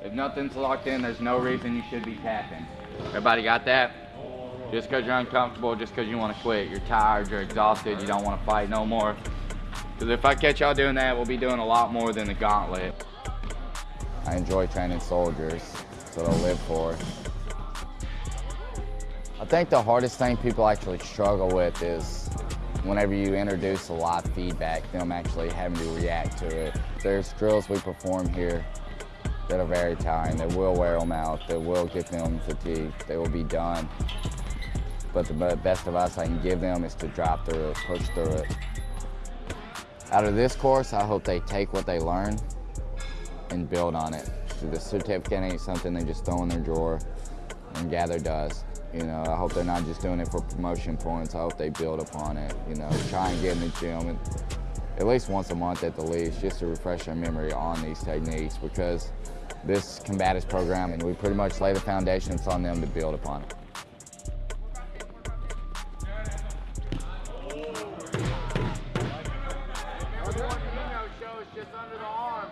If nothing's locked in, there's no reason you should be tapping. Everybody got that? Just because you're uncomfortable, just because you want to quit, you're tired, you're exhausted, you don't want to fight no more. Because if I catch y'all doing that, we'll be doing a lot more than the gauntlet. I enjoy training soldiers, so they'll live for. I think the hardest thing people actually struggle with is whenever you introduce a live feedback, them actually having to react to it. There's drills we perform here that are very tiring, They will wear them out, They will get them fatigued, they will be done. But the best advice I can give them is to drop through it, push through it. Out of this course, I hope they take what they learn and build on it. The certificate ain't something they just throw in their drawer and gather dust. You know, I hope they're not just doing it for promotion points. I hope they build upon it. You know, try and get in the gym and at least once a month at the least, just to refresh our memory on these techniques because this combatives program, and we pretty much lay the foundation. It's on them to build upon just under the arm.